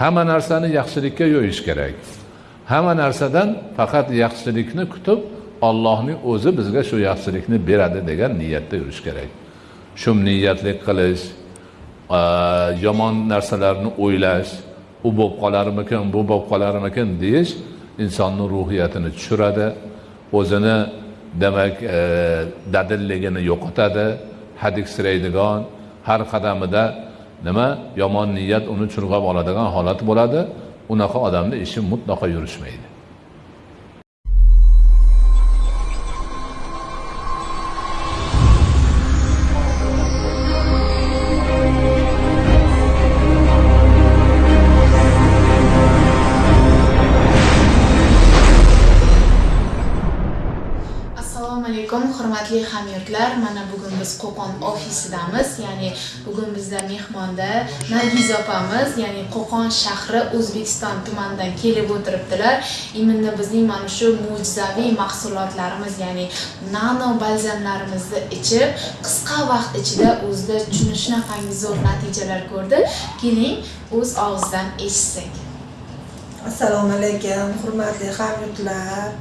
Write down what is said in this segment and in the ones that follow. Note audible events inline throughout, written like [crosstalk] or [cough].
hamma narsani yaxshilikka yo'yish kerak. Hamma narsadan faqat yaxshilikni kutib ollohning o'zi bizga shu yaxshilikni beradi degan niyatda yurish kerak. Shu niyatlik qilish yomon narsalarni o'ylash u bo'lib qolarmikin bu bo'lib qolarmikin deyish insonni ruhiyatini tushiradi o'zini demak e, dadilligini yo'qotadi. Hadiksiraydigan har qadamida nima? Yomon niyat uni churg'ab oladigan holat bo'ladi. Unaqa odamni ishi mutlaqo yurishmaydi. Alaykum hurmatli hamyurtlar mana bugun biz qo'qon ofisidamiz ya'ni bugun bizda mehmonda nargiz opamiz ya'ni qo'qon shahri o'zbekiston tumanidan kelib o'tiribdilar. Именно bizning mana shu mo'jizaviy mahsulotlarimiz ya'ni nano balzamlarimizni ichib qisqa vaqt ichida o'zida shunaqangi zo'r natijalar ko'rdi. Keling o'z og'zidan eshitsak. Assalomu alaykum hurmatli hamyurtlar.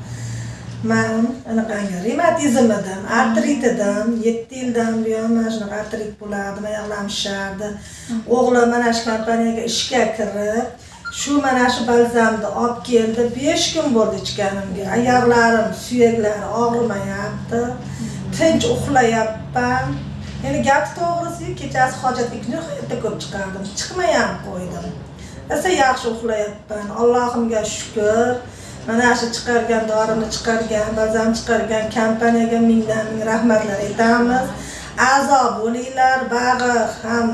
Man anaqangi revmatizm artritidan yetti yildan buyon mana shunaqa artrit bo'ladi oyoqlarim shishardi o'g'lim mana shu kompaniyaga ishga kirib shu mana shu balzamni olib keldi besh kun bo'ldi ichganimga oyoqlarim suyaklari og'rimayapti tinch uxlayapman. Endi gapi to'g'risi kechasi hojatga nihoyatda ko'p chiqardim chiqmay ham qo'ydim. Rosa yaxshi uxlayapman allohimga shukur mana shu chiqargan dorini chiqargan balzam chiqargan kompaniyaga mingdan ming rahmatlar aytamiz. A'zo bo'linglar bag'i ham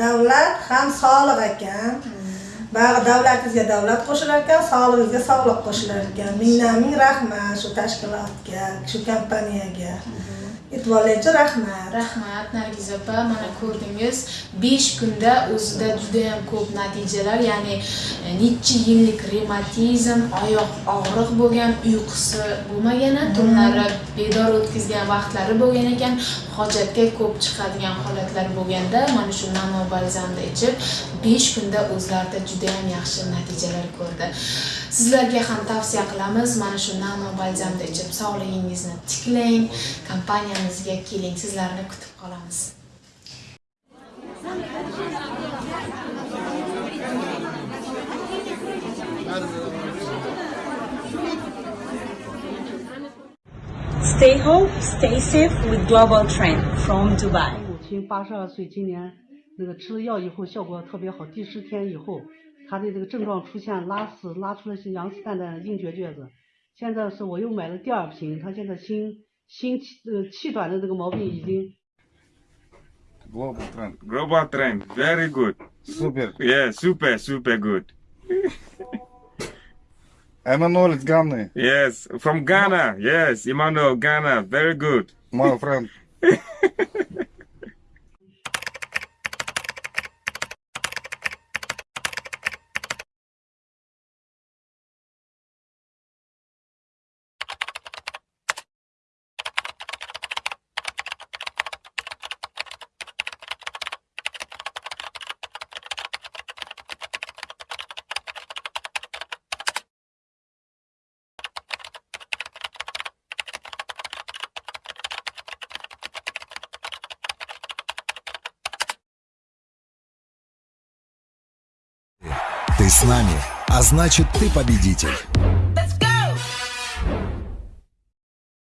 davlat ham soliq ekan. Bag'i davlatingizga davlat qo'shilar ekan sog'lig'ingizga sog'liq qo'shilar ekan. Mingdan ming rahmat shu tashkilotga shu kompaniyaga. E'tiborlaringiz rahmat. Rahmat nargiz opa mana ko'rdingiz besh kunda o'zida juda yam ko'p natijalar ya'ni e, necha yillik revmatizm oyoq og'riq bo'lgan uyqusi bo'lmagan tunlari bedor o'tkazgan vaqtlari bo'lgan ekan hojatga ko'p chiqadigan holatlar bo'lganda mana shu nano balzamni ichib besh kunda o'zlarida juda yam yaxshi natijalar ko'rdi. Sizlarga ham tavsiya qilamiz mana shu nano balzamni ichib sog'lig'ingizni tiklang kompaniyamizga keling sizlarni kutib qolamiz Stay home, stay safe with Global Trend from Dubai. 母亲八十二岁，今年那个吃了药以后效果特别好，第十天以后，她的这个症状出现拉屎，拉出了些羊屎蛋蛋硬结撅子。现在是我又买了第二瓶，她现在心心气呃气短的这个毛病已经。Global trend. Global trend. Very good. Super. Yeah, super, super good. [laughs] Emmanuel is Ghana. Yes, from Ghana. Yes, Emmanuel, Ghana. Very good. My friend. [laughs] Ты с нами, а значит ты победитель.